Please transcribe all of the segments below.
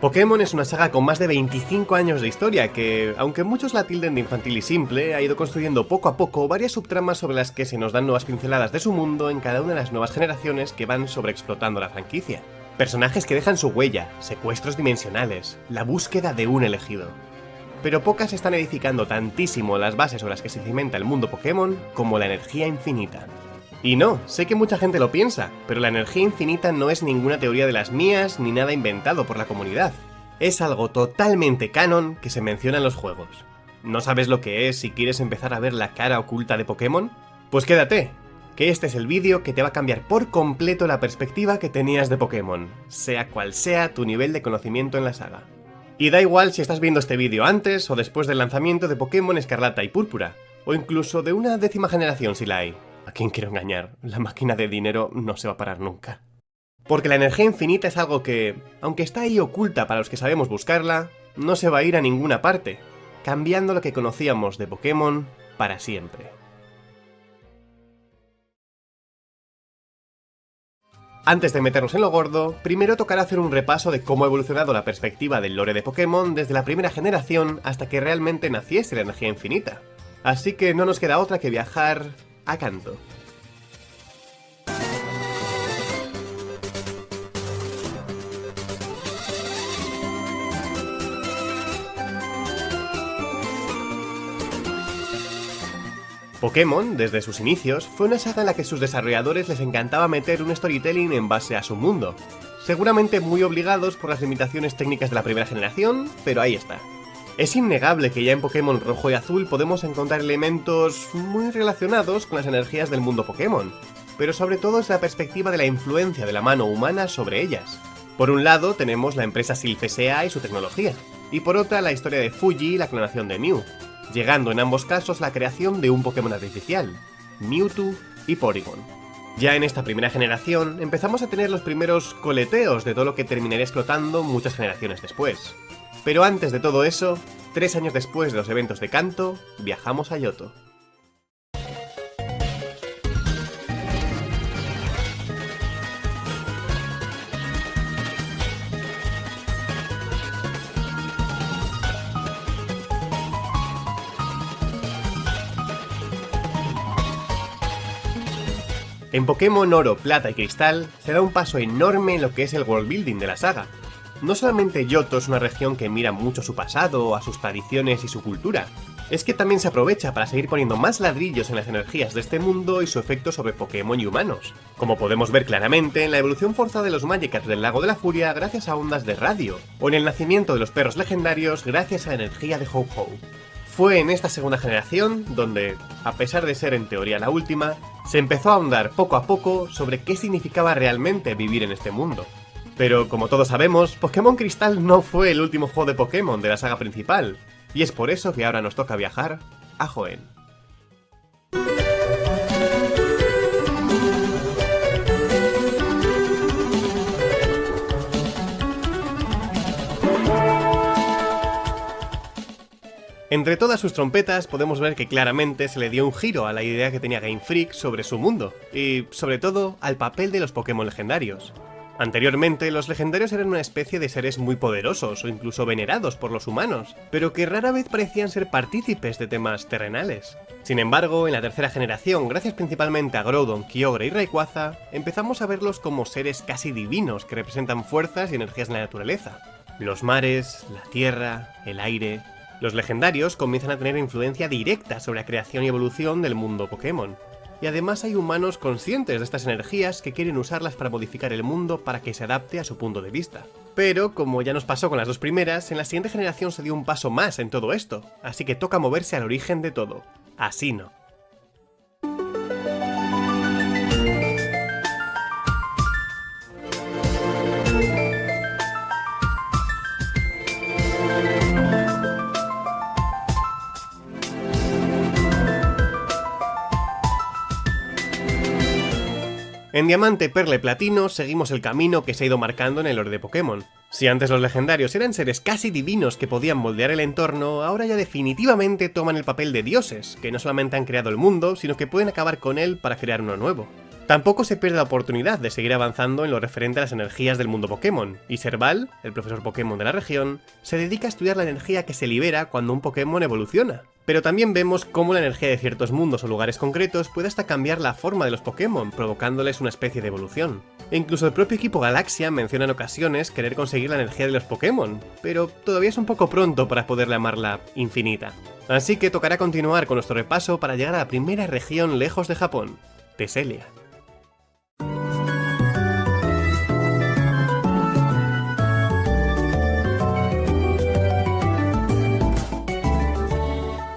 Pokémon es una saga con más de 25 años de historia que, aunque muchos la tilden de infantil y simple, ha ido construyendo poco a poco varias subtramas sobre las que se nos dan nuevas pinceladas de su mundo en cada una de las nuevas generaciones que van sobreexplotando la franquicia. Personajes que dejan su huella, secuestros dimensionales, la búsqueda de un elegido. Pero pocas están edificando tantísimo las bases sobre las que se cimenta el mundo Pokémon como la energía infinita. Y no, sé que mucha gente lo piensa, pero la energía infinita no es ninguna teoría de las mías ni nada inventado por la comunidad. Es algo totalmente canon que se menciona en los juegos. ¿No sabes lo que es si quieres empezar a ver la cara oculta de Pokémon? Pues quédate, que este es el vídeo que te va a cambiar por completo la perspectiva que tenías de Pokémon, sea cual sea tu nivel de conocimiento en la saga. Y da igual si estás viendo este vídeo antes o después del lanzamiento de Pokémon Escarlata y Púrpura, o incluso de una décima generación si la hay. ¿A quién quiero engañar? La máquina de dinero no se va a parar nunca. Porque la energía infinita es algo que, aunque está ahí oculta para los que sabemos buscarla, no se va a ir a ninguna parte, cambiando lo que conocíamos de Pokémon para siempre. Antes de meternos en lo gordo, primero tocará hacer un repaso de cómo ha evolucionado la perspectiva del lore de Pokémon desde la primera generación hasta que realmente naciese la energía infinita. Así que no nos queda otra que viajar a canto. Pokémon, desde sus inicios, fue una saga en la que sus desarrolladores les encantaba meter un storytelling en base a su mundo. Seguramente muy obligados por las limitaciones técnicas de la primera generación, pero ahí está. Es innegable que ya en Pokémon Rojo y Azul podemos encontrar elementos muy relacionados con las energías del mundo Pokémon, pero sobre todo es la perspectiva de la influencia de la mano humana sobre ellas. Por un lado tenemos la empresa Silphesea y su tecnología, y por otra la historia de Fuji y la clonación de Mew, llegando en ambos casos la creación de un Pokémon artificial, Mewtwo y Porygon. Ya en esta primera generación empezamos a tener los primeros coleteos de todo lo que terminaría explotando muchas generaciones después. Pero antes de todo eso, tres años después de los eventos de Kanto, viajamos a Yoto. En Pokémon Oro, Plata y Cristal se da un paso enorme en lo que es el world building de la saga, no solamente Yoto es una región que mira mucho su pasado, a sus tradiciones y su cultura, es que también se aprovecha para seguir poniendo más ladrillos en las energías de este mundo y su efecto sobre Pokémon y humanos, como podemos ver claramente en la evolución forzada de los Magikarp del Lago de la Furia gracias a ondas de radio, o en el nacimiento de los perros legendarios gracias a la energía de Ho-Ho. Fue en esta segunda generación donde, a pesar de ser en teoría la última, se empezó a ahondar poco a poco sobre qué significaba realmente vivir en este mundo, pero como todos sabemos, Pokémon Cristal no fue el último juego de Pokémon de la saga principal, y es por eso que ahora nos toca viajar a Joen. Entre todas sus trompetas podemos ver que claramente se le dio un giro a la idea que tenía Game Freak sobre su mundo, y sobre todo al papel de los Pokémon legendarios. Anteriormente, los legendarios eran una especie de seres muy poderosos o incluso venerados por los humanos, pero que rara vez parecían ser partícipes de temas terrenales. Sin embargo, en la tercera generación, gracias principalmente a Groudon, Kyogre y Rayquaza, empezamos a verlos como seres casi divinos que representan fuerzas y energías de la naturaleza. Los mares, la tierra, el aire... Los legendarios comienzan a tener influencia directa sobre la creación y evolución del mundo Pokémon, y además hay humanos conscientes de estas energías que quieren usarlas para modificar el mundo para que se adapte a su punto de vista. Pero, como ya nos pasó con las dos primeras, en la siguiente generación se dio un paso más en todo esto, así que toca moverse al origen de todo. Así no. En Diamante, Perla y Platino seguimos el camino que se ha ido marcando en el lore de Pokémon. Si antes los legendarios eran seres casi divinos que podían moldear el entorno, ahora ya definitivamente toman el papel de dioses, que no solamente han creado el mundo, sino que pueden acabar con él para crear uno nuevo. Tampoco se pierde la oportunidad de seguir avanzando en lo referente a las energías del mundo Pokémon, y Serval, el profesor Pokémon de la región, se dedica a estudiar la energía que se libera cuando un Pokémon evoluciona. Pero también vemos cómo la energía de ciertos mundos o lugares concretos puede hasta cambiar la forma de los Pokémon, provocándoles una especie de evolución. E incluso el propio equipo Galaxia menciona en ocasiones querer conseguir la energía de los Pokémon, pero todavía es un poco pronto para poder llamarla infinita. Así que tocará continuar con nuestro repaso para llegar a la primera región lejos de Japón, Teselia.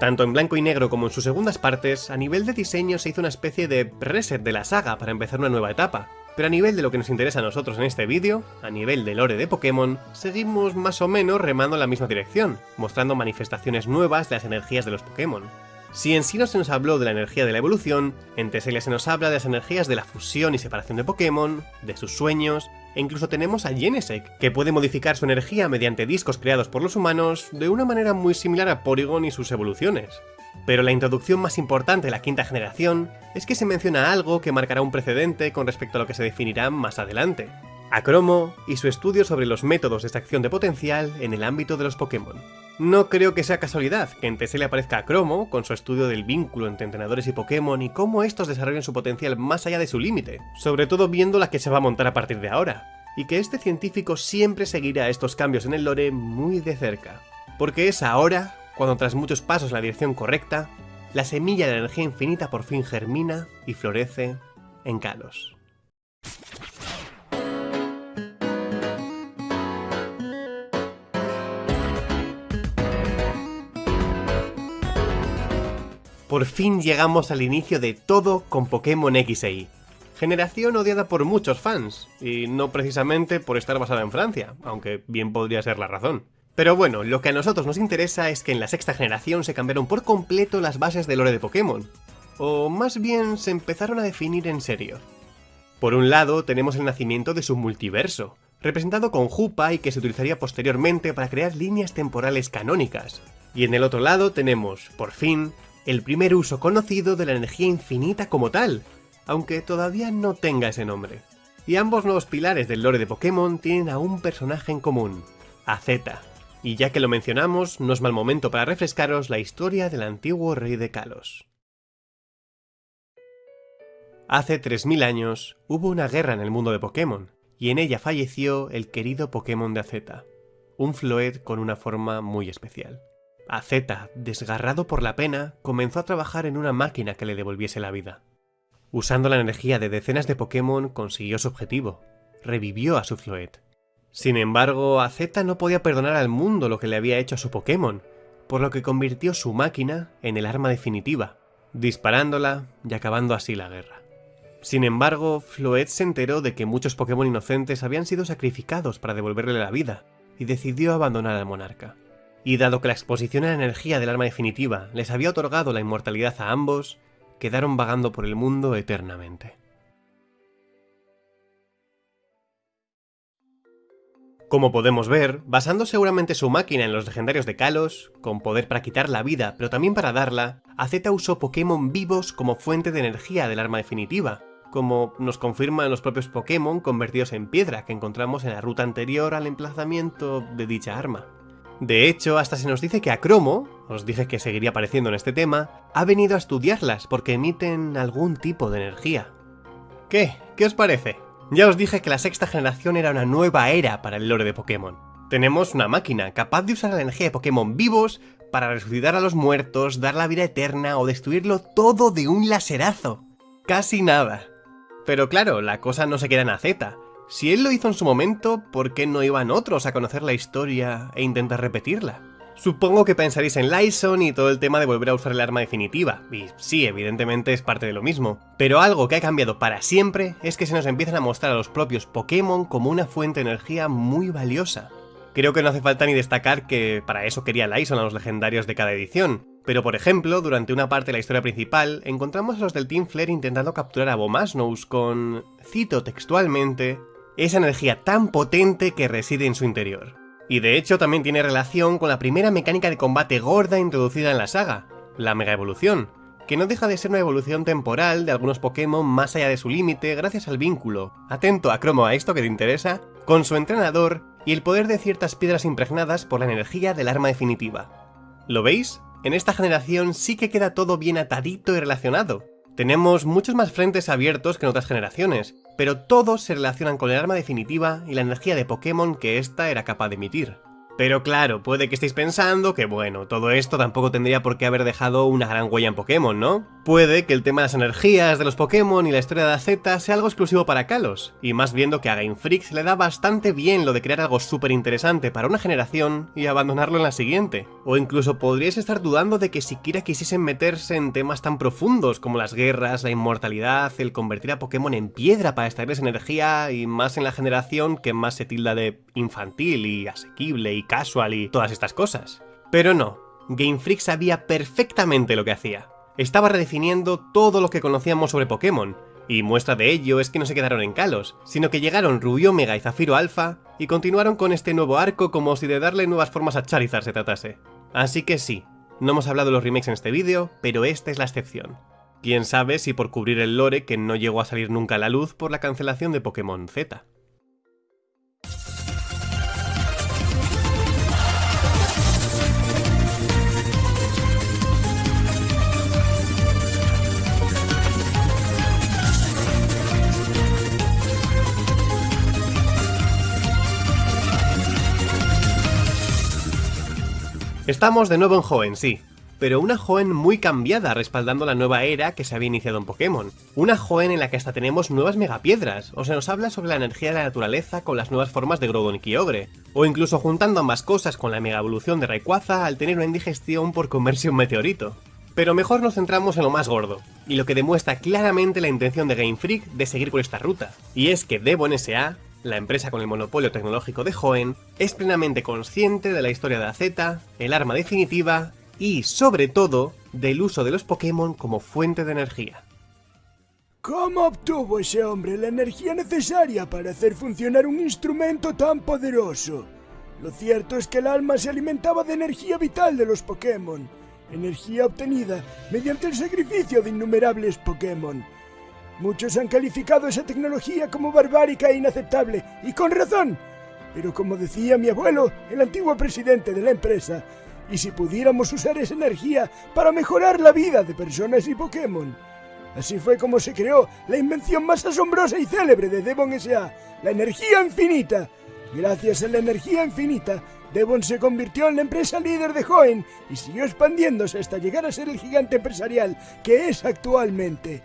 Tanto en blanco y negro como en sus segundas partes, a nivel de diseño se hizo una especie de reset de la saga para empezar una nueva etapa. Pero a nivel de lo que nos interesa a nosotros en este vídeo, a nivel de lore de Pokémon, seguimos más o menos remando en la misma dirección, mostrando manifestaciones nuevas de las energías de los Pokémon. Si en sí no se nos habló de la energía de la evolución, en Teselia se nos habla de las energías de la fusión y separación de Pokémon, de sus sueños, e incluso tenemos a Genesec, que puede modificar su energía mediante discos creados por los humanos de una manera muy similar a Porygon y sus evoluciones. Pero la introducción más importante de la quinta generación es que se menciona algo que marcará un precedente con respecto a lo que se definirá más adelante. A Cromo y su estudio sobre los métodos de extracción de potencial en el ámbito de los Pokémon. No creo que sea casualidad que en TSL aparezca a Cromo, con su estudio del vínculo entre entrenadores y Pokémon y cómo estos desarrollan su potencial más allá de su límite, sobre todo viendo la que se va a montar a partir de ahora, y que este científico siempre seguirá estos cambios en el lore muy de cerca. Porque es ahora, cuando tras muchos pasos en la dirección correcta, la semilla de la energía infinita por fin germina y florece en Kalos. Por fin llegamos al inicio de todo con Pokémon X e. Generación odiada por muchos fans, y no precisamente por estar basada en Francia, aunque bien podría ser la razón. Pero bueno, lo que a nosotros nos interesa es que en la sexta generación se cambiaron por completo las bases del lore de Pokémon. O más bien se empezaron a definir en serio. Por un lado tenemos el nacimiento de su multiverso, representado con Jupa y que se utilizaría posteriormente para crear líneas temporales canónicas. Y en el otro lado tenemos, por fin, el primer uso conocido de la energía infinita como tal, aunque todavía no tenga ese nombre. Y ambos nuevos pilares del lore de Pokémon tienen a un personaje en común, a Z. Y ya que lo mencionamos, no es mal momento para refrescaros la historia del antiguo rey de Kalos. Hace 3.000 años hubo una guerra en el mundo de Pokémon, y en ella falleció el querido Pokémon de Azeta, un Floet con una forma muy especial. Azeta, desgarrado por la pena, comenzó a trabajar en una máquina que le devolviese la vida. Usando la energía de decenas de Pokémon consiguió su objetivo, revivió a su Floet. Sin embargo, Azeta no podía perdonar al mundo lo que le había hecho a su Pokémon, por lo que convirtió su máquina en el arma definitiva, disparándola y acabando así la guerra. Sin embargo, Floet se enteró de que muchos Pokémon inocentes habían sido sacrificados para devolverle la vida, y decidió abandonar al monarca. Y dado que la exposición a la energía del arma definitiva les había otorgado la inmortalidad a ambos, quedaron vagando por el mundo eternamente. Como podemos ver, basando seguramente su máquina en los legendarios de Kalos, con poder para quitar la vida pero también para darla, Azeta usó Pokémon vivos como fuente de energía del arma definitiva, como nos confirman los propios Pokémon convertidos en piedra que encontramos en la ruta anterior al emplazamiento de dicha arma. De hecho, hasta se nos dice que a Cromo, os dije que seguiría apareciendo en este tema, ha venido a estudiarlas porque emiten algún tipo de energía. ¿Qué? ¿Qué os parece? Ya os dije que la sexta generación era una nueva era para el lore de Pokémon. Tenemos una máquina capaz de usar la energía de Pokémon vivos para resucitar a los muertos, dar la vida eterna o destruirlo todo de un laserazo. Casi nada. Pero claro, la cosa no se queda en Z. Si él lo hizo en su momento, ¿por qué no iban otros a conocer la historia e intentar repetirla? Supongo que pensaréis en Lyson y todo el tema de volver a usar el arma definitiva, y sí, evidentemente es parte de lo mismo. Pero algo que ha cambiado para siempre es que se nos empiezan a mostrar a los propios Pokémon como una fuente de energía muy valiosa. Creo que no hace falta ni destacar que para eso quería Lyson a los legendarios de cada edición, pero por ejemplo, durante una parte de la historia principal, encontramos a los del Team Flare intentando capturar a Bomasnous con, cito textualmente, esa energía tan potente que reside en su interior. Y de hecho también tiene relación con la primera mecánica de combate gorda introducida en la saga, la Mega Evolución, que no deja de ser una evolución temporal de algunos Pokémon más allá de su límite gracias al vínculo, atento a cromo a esto que te interesa, con su entrenador y el poder de ciertas piedras impregnadas por la energía del arma definitiva. ¿Lo veis? En esta generación sí que queda todo bien atadito y relacionado. Tenemos muchos más frentes abiertos que en otras generaciones, pero todos se relacionan con el arma definitiva y la energía de Pokémon que ésta era capaz de emitir. Pero claro, puede que estéis pensando que bueno, todo esto tampoco tendría por qué haber dejado una gran huella en Pokémon, ¿no? Puede que el tema de las energías de los Pokémon y la historia de AZ sea algo exclusivo para Kalos, y más viendo que a Game Freak se le da bastante bien lo de crear algo súper interesante para una generación y abandonarlo en la siguiente. O incluso podríais estar dudando de que siquiera quisiesen meterse en temas tan profundos como las guerras, la inmortalidad, el convertir a Pokémon en piedra para extraerles energía y más en la generación que más se tilda de infantil y asequible y casual y todas estas cosas. Pero no, Game Freak sabía perfectamente lo que hacía. Estaba redefiniendo todo lo que conocíamos sobre Pokémon, y muestra de ello es que no se quedaron en Kalos, sino que llegaron Rubio Mega y Zafiro Alpha y continuaron con este nuevo arco como si de darle nuevas formas a Charizard se tratase. Así que sí, no hemos hablado de los remakes en este vídeo, pero esta es la excepción. Quién sabe si por cubrir el lore que no llegó a salir nunca a la luz por la cancelación de Pokémon Z. Estamos de nuevo en Hoenn, sí, pero una Hoenn muy cambiada respaldando la nueva era que se había iniciado en Pokémon. Una Hoenn en la que hasta tenemos nuevas megapiedras, o se nos habla sobre la energía de la naturaleza con las nuevas formas de Groudon y Kyogre, o incluso juntando ambas cosas con la mega evolución de Rayquaza al tener una indigestión por comerse un meteorito. Pero mejor nos centramos en lo más gordo, y lo que demuestra claramente la intención de Game Freak de seguir por esta ruta, y es que Devon S.A la empresa con el monopolio tecnológico de Hoenn, es plenamente consciente de la historia de AZ, el arma definitiva y, sobre todo, del uso de los Pokémon como fuente de energía. ¿Cómo obtuvo ese hombre la energía necesaria para hacer funcionar un instrumento tan poderoso? Lo cierto es que el alma se alimentaba de energía vital de los Pokémon, energía obtenida mediante el sacrificio de innumerables Pokémon, Muchos han calificado esa tecnología como barbárica e inaceptable, y con razón. Pero como decía mi abuelo, el antiguo presidente de la empresa, ¿y si pudiéramos usar esa energía para mejorar la vida de personas y Pokémon? Así fue como se creó la invención más asombrosa y célebre de Devon S.A., la energía infinita. Gracias a la energía infinita, Devon se convirtió en la empresa líder de Hoenn y siguió expandiéndose hasta llegar a ser el gigante empresarial que es actualmente.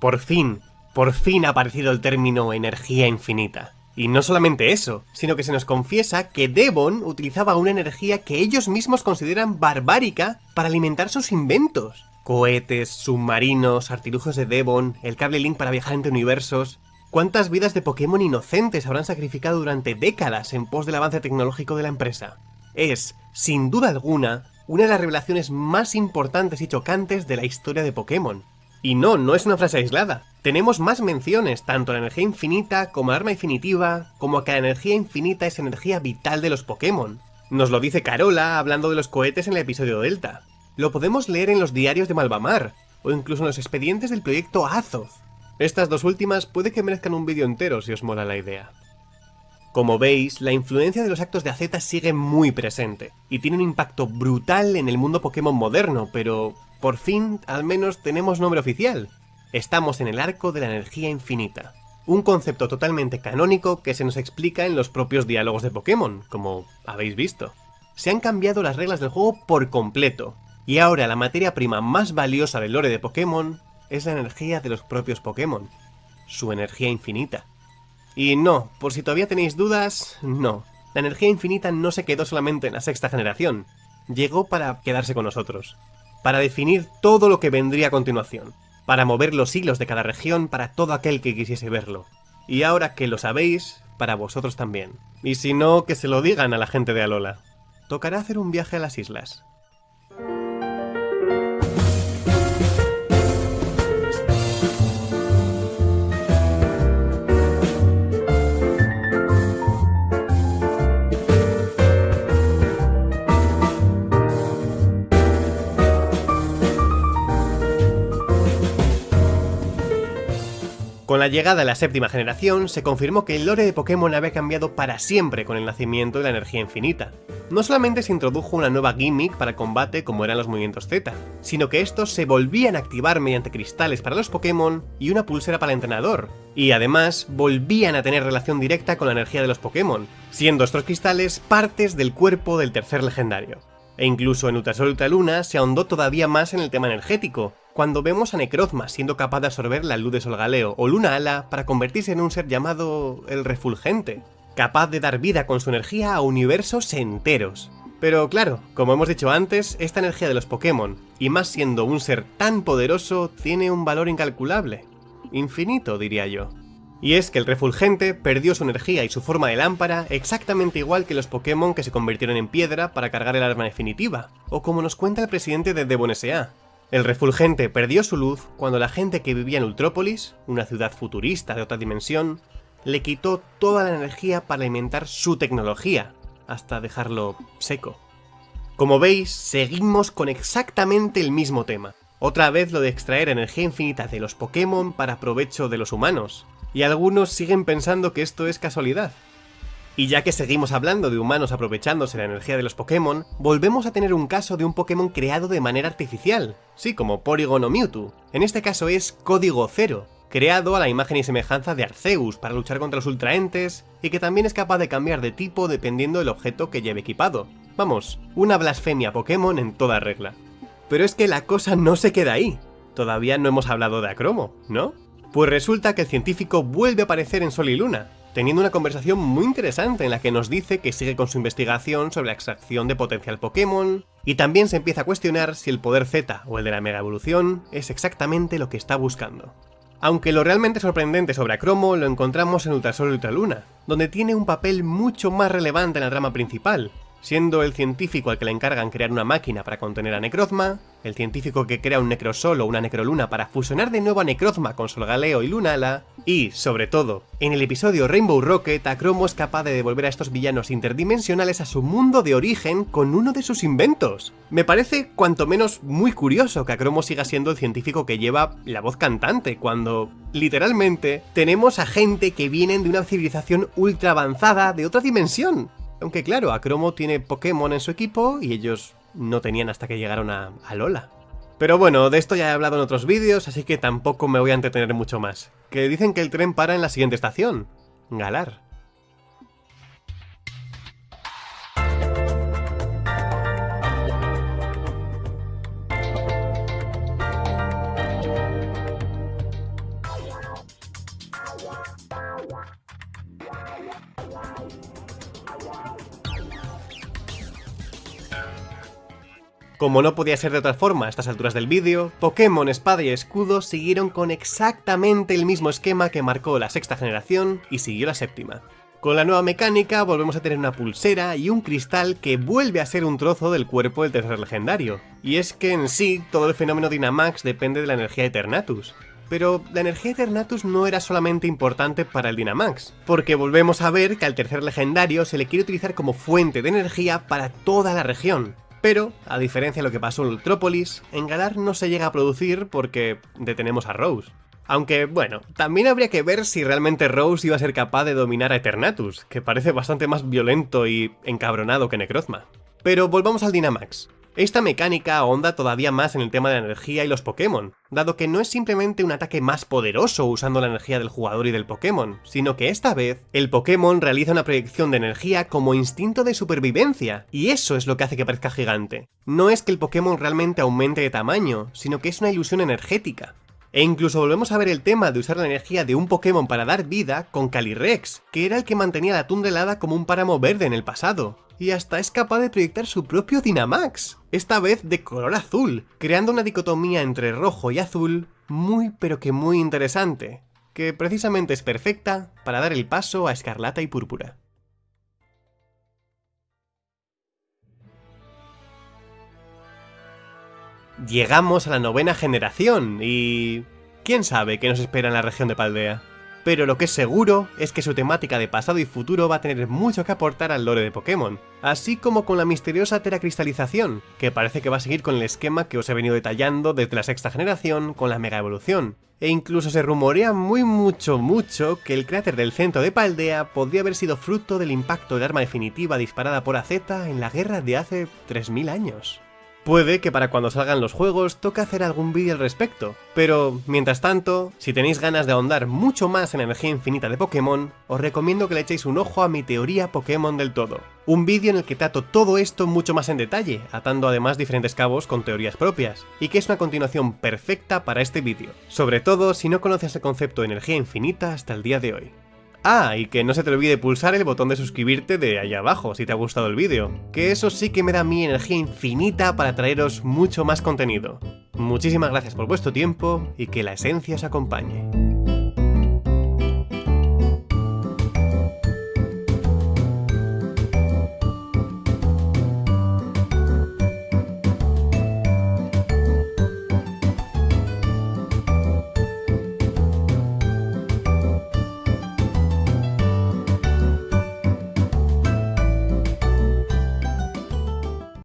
Por fin, por fin ha aparecido el término energía infinita. Y no solamente eso, sino que se nos confiesa que Devon utilizaba una energía que ellos mismos consideran barbárica para alimentar sus inventos. Cohetes, submarinos, artilugios de Devon, el cable Link para viajar entre universos... ¿Cuántas vidas de Pokémon inocentes habrán sacrificado durante décadas en pos del avance tecnológico de la empresa? Es, sin duda alguna, una de las revelaciones más importantes y chocantes de la historia de Pokémon. Y no, no es una frase aislada. Tenemos más menciones, tanto a la energía infinita como a arma definitiva, como a que la energía infinita es energía vital de los Pokémon. Nos lo dice Carola hablando de los cohetes en el episodio Delta. Lo podemos leer en los diarios de Malvamar, o incluso en los expedientes del proyecto Azoth. Estas dos últimas puede que merezcan un vídeo entero si os mola la idea. Como veis, la influencia de los actos de AZ sigue muy presente, y tiene un impacto brutal en el mundo Pokémon moderno, pero por fin, al menos tenemos nombre oficial. Estamos en el arco de la energía infinita. Un concepto totalmente canónico que se nos explica en los propios diálogos de Pokémon, como habéis visto. Se han cambiado las reglas del juego por completo, y ahora la materia prima más valiosa del lore de Pokémon es la energía de los propios Pokémon, su energía infinita. Y no, por si todavía tenéis dudas, no. La energía infinita no se quedó solamente en la sexta generación, llegó para quedarse con nosotros para definir todo lo que vendría a continuación, para mover los hilos de cada región para todo aquel que quisiese verlo. Y ahora que lo sabéis, para vosotros también. Y si no, que se lo digan a la gente de Alola. Tocará hacer un viaje a las islas. Con la llegada de la séptima generación, se confirmó que el lore de Pokémon había cambiado para siempre con el nacimiento de la energía infinita. No solamente se introdujo una nueva gimmick para combate como eran los movimientos Z, sino que estos se volvían a activar mediante cristales para los Pokémon y una pulsera para el entrenador, y además volvían a tener relación directa con la energía de los Pokémon, siendo estos cristales partes del cuerpo del tercer legendario. E incluso en Ultrasol Ultra Luna se ahondó todavía más en el tema energético, cuando vemos a Necrozma siendo capaz de absorber la luz de Solgaleo o Luna Ala para convertirse en un ser llamado el Refulgente, capaz de dar vida con su energía a universos enteros. Pero claro, como hemos dicho antes, esta energía de los Pokémon, y más siendo un ser tan poderoso, tiene un valor incalculable. Infinito, diría yo. Y es que el refulgente perdió su energía y su forma de lámpara exactamente igual que los Pokémon que se convirtieron en piedra para cargar el arma definitiva, o como nos cuenta el presidente de Devon S.A. El refulgente perdió su luz cuando la gente que vivía en Ultrópolis, una ciudad futurista de otra dimensión, le quitó toda la energía para alimentar su tecnología, hasta dejarlo seco. Como veis, seguimos con exactamente el mismo tema. Otra vez lo de extraer energía infinita de los Pokémon para provecho de los humanos, y algunos siguen pensando que esto es casualidad. Y ya que seguimos hablando de humanos aprovechándose la energía de los Pokémon, volvemos a tener un caso de un Pokémon creado de manera artificial, sí, como Porygon o Mewtwo. En este caso es Código Cero, creado a la imagen y semejanza de Arceus para luchar contra los Ultraentes, y que también es capaz de cambiar de tipo dependiendo del objeto que lleve equipado. Vamos, una blasfemia Pokémon en toda regla. Pero es que la cosa no se queda ahí. Todavía no hemos hablado de Acromo, ¿no? Pues resulta que el científico vuelve a aparecer en Sol y Luna, teniendo una conversación muy interesante en la que nos dice que sigue con su investigación sobre la extracción de potencial Pokémon, y también se empieza a cuestionar si el poder Z o el de la Mega Evolución es exactamente lo que está buscando. Aunque lo realmente sorprendente sobre Acromo lo encontramos en Ultrasol y Ultraluna, donde tiene un papel mucho más relevante en la trama principal, siendo el científico al que le encargan crear una máquina para contener a Necrozma, el científico que crea un Necrosol o una Necroluna para fusionar de nuevo a Necrozma con Solgaleo y Lunala, y, sobre todo, en el episodio Rainbow Rocket, Acromo es capaz de devolver a estos villanos interdimensionales a su mundo de origen con uno de sus inventos. Me parece cuanto menos muy curioso que Acromo siga siendo el científico que lleva la voz cantante, cuando, literalmente, tenemos a gente que vienen de una civilización ultra avanzada de otra dimensión. Aunque claro, Acromo tiene Pokémon en su equipo y ellos no tenían hasta que llegaron a, a Lola. Pero bueno, de esto ya he hablado en otros vídeos, así que tampoco me voy a entretener mucho más. Que dicen que el tren para en la siguiente estación. Galar. Como no podía ser de otra forma a estas alturas del vídeo, Pokémon Espada y Escudo siguieron con exactamente el mismo esquema que marcó la sexta generación y siguió la séptima. Con la nueva mecánica volvemos a tener una pulsera y un cristal que vuelve a ser un trozo del cuerpo del tercer legendario. Y es que en sí todo el fenómeno Dynamax depende de la energía Eternatus. Pero la energía Eternatus no era solamente importante para el Dynamax, porque volvemos a ver que al tercer legendario se le quiere utilizar como fuente de energía para toda la región, pero, a diferencia de lo que pasó en Ultrópolis, en Galar no se llega a producir porque detenemos a Rose. Aunque, bueno, también habría que ver si realmente Rose iba a ser capaz de dominar a Eternatus, que parece bastante más violento y encabronado que Necrozma. Pero volvamos al Dynamax. Esta mecánica ahonda todavía más en el tema de la energía y los Pokémon, dado que no es simplemente un ataque más poderoso usando la energía del jugador y del Pokémon, sino que esta vez el Pokémon realiza una proyección de energía como instinto de supervivencia, y eso es lo que hace que parezca gigante. No es que el Pokémon realmente aumente de tamaño, sino que es una ilusión energética. E incluso volvemos a ver el tema de usar la energía de un Pokémon para dar vida con Calyrex, que era el que mantenía la tundra helada como un páramo verde en el pasado. Y hasta es capaz de proyectar su propio Dynamax, esta vez de color azul, creando una dicotomía entre rojo y azul muy pero que muy interesante, que precisamente es perfecta para dar el paso a Escarlata y Púrpura. Llegamos a la novena generación y... ¿Quién sabe qué nos espera en la región de Paldea? pero lo que es seguro es que su temática de pasado y futuro va a tener mucho que aportar al lore de Pokémon, así como con la misteriosa teracristalización, que parece que va a seguir con el esquema que os he venido detallando desde la sexta generación con la Mega Evolución, e incluso se rumorea muy mucho mucho que el cráter del centro de Paldea podría haber sido fruto del impacto del arma definitiva disparada por AZ en la guerra de hace 3000 años. Puede que para cuando salgan los juegos toque hacer algún vídeo al respecto, pero mientras tanto, si tenéis ganas de ahondar mucho más en energía infinita de Pokémon, os recomiendo que le echéis un ojo a mi teoría Pokémon del todo. Un vídeo en el que trato todo esto mucho más en detalle, atando además diferentes cabos con teorías propias, y que es una continuación perfecta para este vídeo, sobre todo si no conoces el concepto de energía infinita hasta el día de hoy. Ah, y que no se te olvide pulsar el botón de suscribirte de ahí abajo si te ha gustado el vídeo, que eso sí que me da mi energía infinita para traeros mucho más contenido. Muchísimas gracias por vuestro tiempo y que la esencia os acompañe.